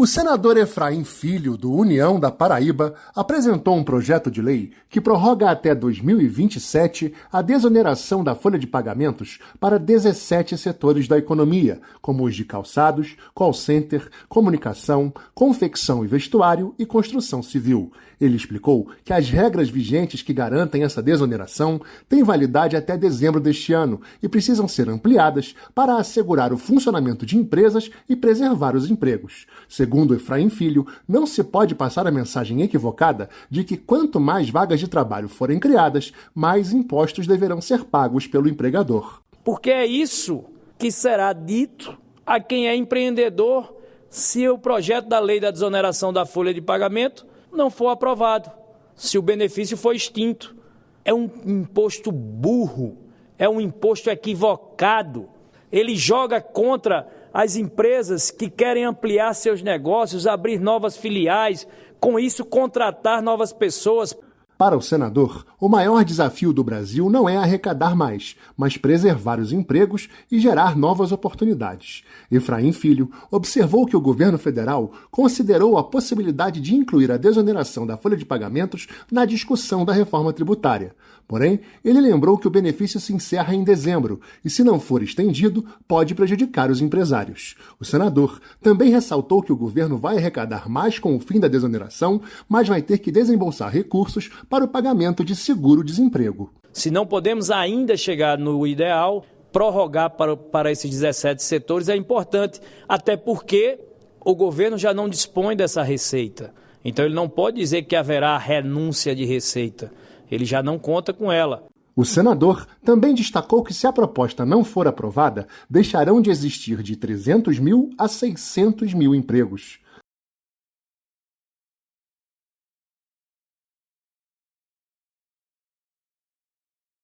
O senador Efraim Filho, do União da Paraíba, apresentou um projeto de lei que prorroga até 2027 a desoneração da folha de pagamentos para 17 setores da economia, como os de calçados, call center, comunicação, confecção e vestuário e construção civil. Ele explicou que as regras vigentes que garantem essa desoneração têm validade até dezembro deste ano e precisam ser ampliadas para assegurar o funcionamento de empresas e preservar os empregos. Segundo Efraim Filho, não se pode passar a mensagem equivocada de que quanto mais vagas de trabalho forem criadas, mais impostos deverão ser pagos pelo empregador. Porque é isso que será dito a quem é empreendedor se o projeto da lei da desoneração da folha de pagamento não for aprovado, se o benefício for extinto. É um imposto burro, é um imposto equivocado. Ele joga contra as empresas que querem ampliar seus negócios, abrir novas filiais, com isso contratar novas pessoas. Para o senador, o maior desafio do Brasil não é arrecadar mais, mas preservar os empregos e gerar novas oportunidades. Efraim Filho observou que o governo federal considerou a possibilidade de incluir a desoneração da folha de pagamentos na discussão da reforma tributária. Porém, ele lembrou que o benefício se encerra em dezembro e, se não for estendido, pode prejudicar os empresários. O senador também ressaltou que o governo vai arrecadar mais com o fim da desoneração, mas vai ter que desembolsar recursos para o pagamento de seguro-desemprego. Se não podemos ainda chegar no ideal, prorrogar para, para esses 17 setores é importante, até porque o governo já não dispõe dessa receita. Então ele não pode dizer que haverá renúncia de receita. Ele já não conta com ela. O senador também destacou que, se a proposta não for aprovada, deixarão de existir de 300 mil a 600 mil empregos.